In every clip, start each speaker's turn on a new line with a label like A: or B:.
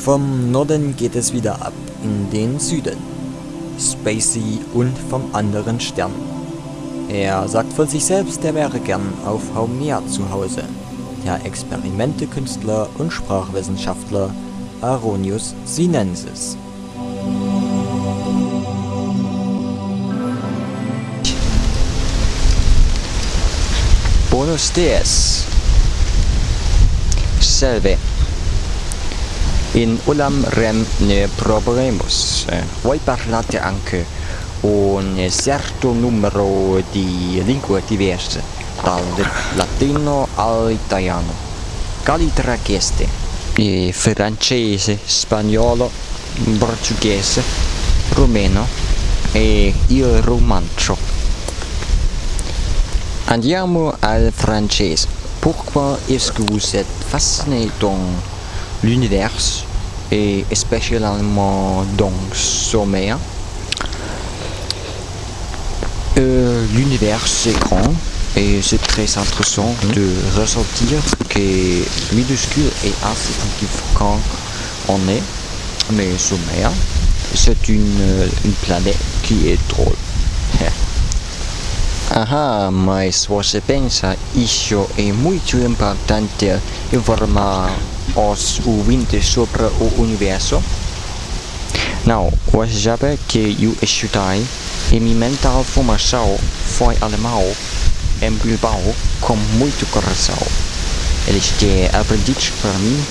A: Vom Norden geht es wieder ab in den Süden. Spacey und vom anderen Stern. Er sagt von sich selbst, er wäre gern auf Haumea zu Hause. Der Experimentekünstler und Sprachwissenschaftler Aronius Sinensis.
B: Buenos dias. Salve. In Ulam Rem ne proveremos. Eh, voi parlate anche un certo numero di lingue diverse, dal latino all'italiano. Quali tra queste? E francese, spagnolo, portoghese, rumeno e il romancio. Andiamo al francese. Pourquoi est-ce que vous êtes fasciné dans l'univers et spécialement dans sommeil euh, L'univers c'est grand et c'est très intéressant de ressentir que minuscule et insignifiant on est, mais sommeil c'est une, une planète qui est drôle. Aha, mas você pensa isso é muito importante informar os ouvintes sobre o universo? Não, você sabe que eu estudei minha mental formação foi alemão em Bilbao com muito coração. Eles têm aprendido para mim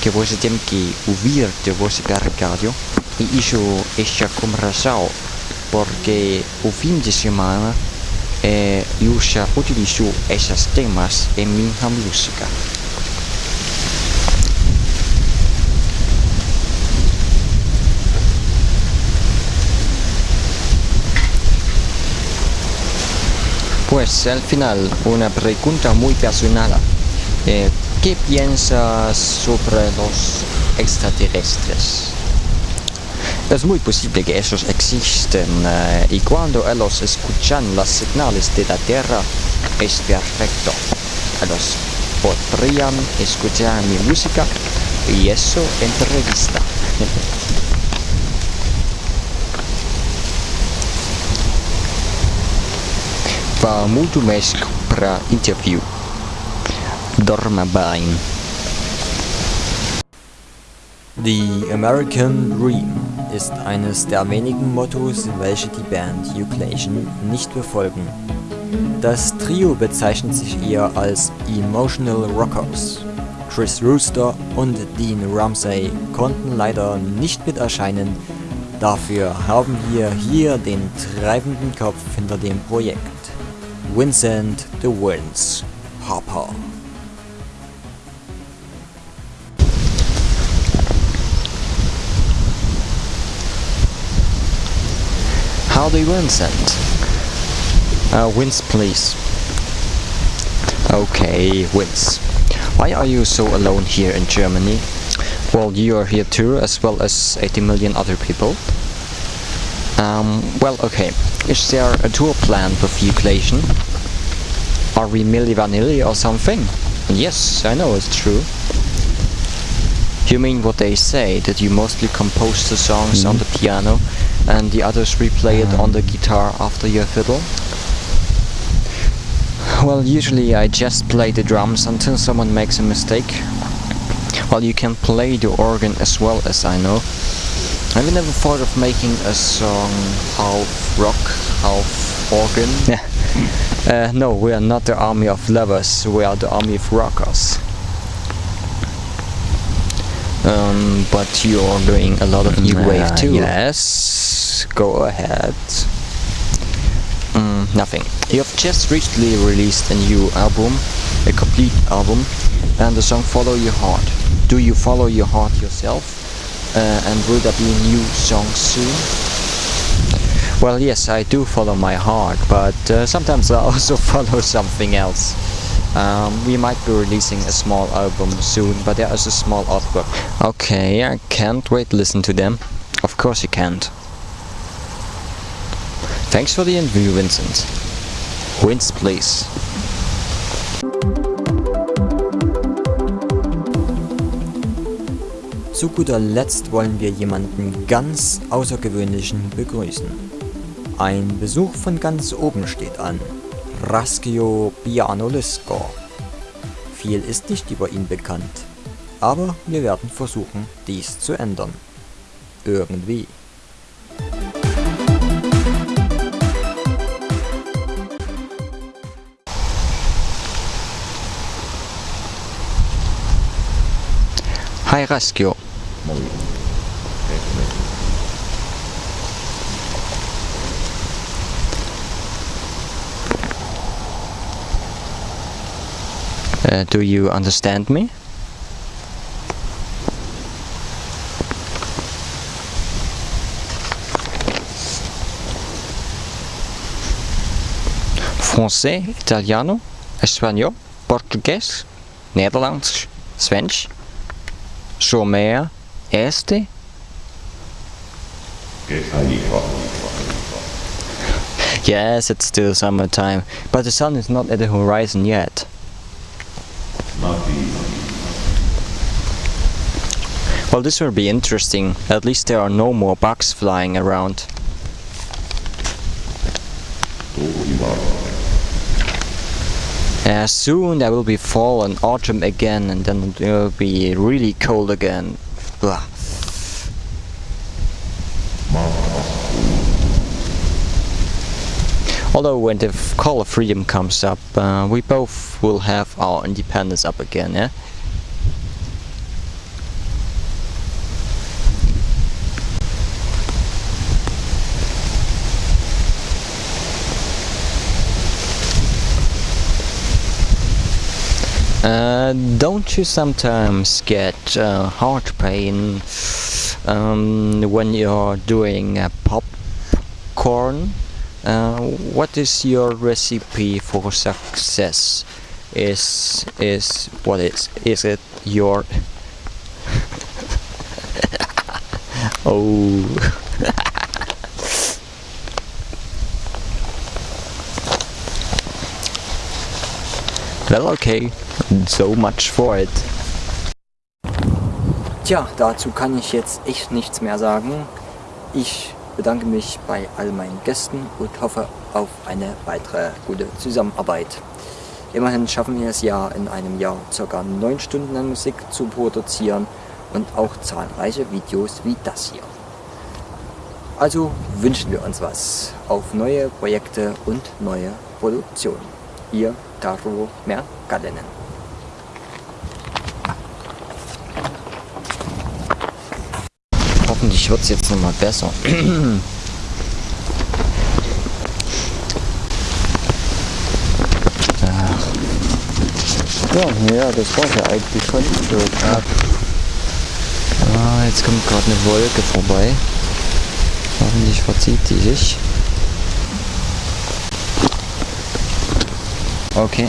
B: que você tem que ouvir de você rádio e isso é coração porque o fim de semana eh, eu já utilizo esses temas em minha música. Pues al final una pregunta muy personal. Eh, ¿Qué piensas sobre los extraterrestres? Es muy posible que esos existen eh, y cuando ellos escuchan las señales de la Tierra es perfecto. Ellos podrían escuchar mi música y eso entrevista. Va muito mais para interview. Dorma bem.
A: The American Dream ist eines der wenigen Mottos, welche die Band Euclation nicht befolgen. Das Trio bezeichnet sich eher als Emotional Rockers. Chris Rooster und Dean Ramsey konnten leider nicht mit erscheinen, dafür haben wir hier den treibenden Kopf hinter dem Projekt. Vincent the Winds Harper.
B: Howdy Vincent. Uh, Vince please. Okay, Vince. Why are you so alone here in Germany? Well, you are here too, as well as 80 million other people. Um, well, okay. Is there a tour planned with Euclation? Are we Milli Vanilli or something? Yes, I know it's true. You mean what they say, that you mostly compose the songs mm. on the piano and the others replay it on the guitar after your fiddle? Well, usually I just play the drums until someone makes a mistake. Well, you can play the organ as well as I know. Have you never thought of making a song half rock, half organ? Yeah. uh, no, we are not the army of lovers, we are the army of rockers. Um, but you're doing a lot of new uh, wave too. Yes, go ahead. Mm, nothing. You have just recently released a new album, a complete album, and the song Follow Your Heart. Do you follow your heart yourself? Uh, and will there be a new song soon? Well, yes, I do follow my heart, but uh, sometimes I also follow something else. Um, we might be releasing a small album soon, but there is a small artwork. Okay, I can't wait to listen to them. Of course you can't. Thanks for the interview, Vincent. Vince, please.
A: zu guter Letzt wollen wir jemanden ganz Außergewöhnlichen begrüßen. Ein Besuch von ganz oben steht an. Raskio Pianolisko. Viel ist nicht über ihn bekannt, aber wir werden versuchen, dies zu ändern. Irgendwie.
B: Hi Raskio. Uh, do you understand me? Français, Italiano, Espanhol, Português, Nederlands, Svensch, Zomer, Este. Yes, it's still summertime, but the sun is not at the horizon yet. Well, this will be interesting. At least there are no more bugs flying around. Uh, soon there will be fall and autumn again, and then it will be really cold again. Blah. Although when the Call of Freedom comes up, uh, we both will have our independence up again, yeah? Uh, don't you sometimes get uh, heart pain um, when you're doing uh, popcorn? What is your recipe for success? Is is what is is it your? oh. Well, okay. So much for it.
A: Tja, dazu kann ich jetzt echt nichts mehr sagen. Ich bedanke mich bei all meinen Gästen und hoffe auf eine weitere gute Zusammenarbeit. Immerhin schaffen wir es ja in einem Jahr ca. 9 Stunden an Musik zu produzieren und auch zahlreiche Videos wie das hier. Also wünschen wir uns was auf neue Projekte und neue Produktionen. Ihr Taro Merkalenen.
B: Hoffentlich wird es jetzt nochmal besser.
C: Ja, ja, das war ja eigentlich schon so. Ja.
B: Ah, jetzt kommt gerade eine Wolke vorbei. Hoffentlich verzieht die sich. Okay.